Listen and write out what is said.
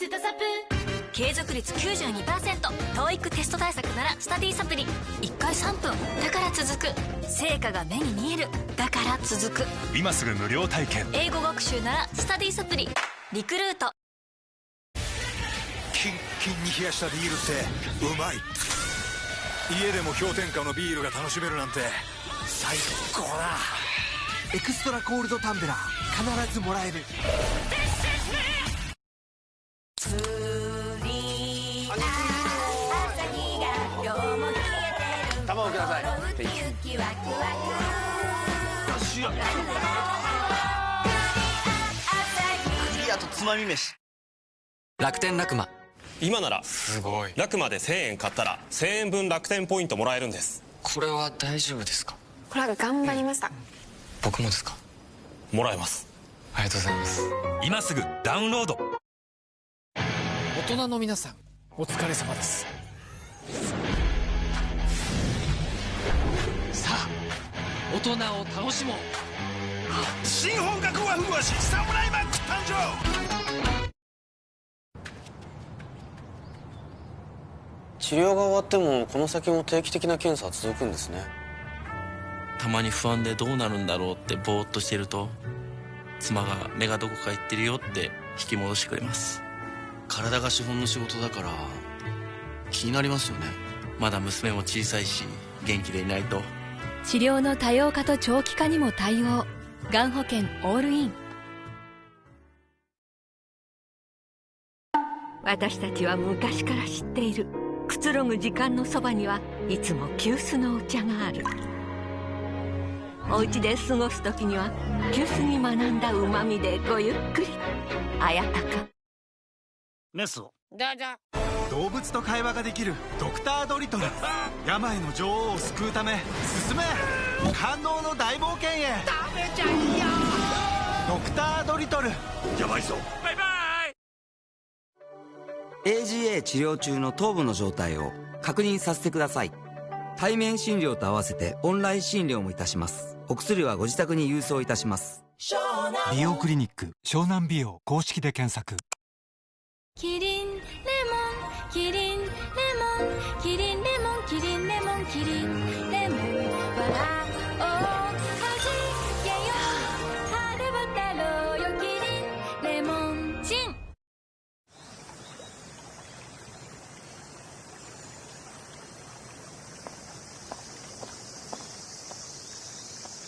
スタサプ継続率 92%TOEIC テスト対策ならスタディサプリ。1回3分。だから続く。成果が目に見える。だから続く。今すぐ無料体験。英語学習ならスタディサプリ。リクルート。キンキンに冷やしたビールってうまい。家でも氷点下のビールが楽しめるなんて最高だ。エクストラコールドタンブラー。必ずもらえるくださいクリアとつまみ飯。楽天ラクマ。今ならすごい。ラクマで1000円買ったら1000円分楽天ポイントもらえるんです。これは大丈夫ですか？これは頑張りました、僕もですか？もらえます。ありがとうございます。今すぐダウンロード。大人の皆さんお疲れ様です大人を楽しもう。新本格和風和紙サムライマック誕生。治療が終わってもこの先も定期的な検査は続くんですね。たまに不安でどうなるんだろうってぼーっとしてると妻が目がどこか行ってるよって引き戻してくれます。体が資本の仕事だから気になりますよね。まだ娘も小さいし元気でいないと治療の多様化と長期化にも対応。がん保険オールイン。私たちは昔から知っている。くつろぐ時間のそばにはいつも急須のお茶がある。お家で過ごす時には急須に学んだうまみでごゆっくり。あやたか。メスを。どうぞ動物と会話ができるドクタードリトル。病の女王を救うため進め。感動の大冒険へ。食べちゃいよ。ドクタードリトル。やばいぞ。バイバイ。AGA 治療中の頭部の状態を確認させてください。対面診療と合わせてオンライン診療もいたします。お薬はご自宅に郵送いたします。美容クリニック湘南美容公式で検索。キリンきりでも笑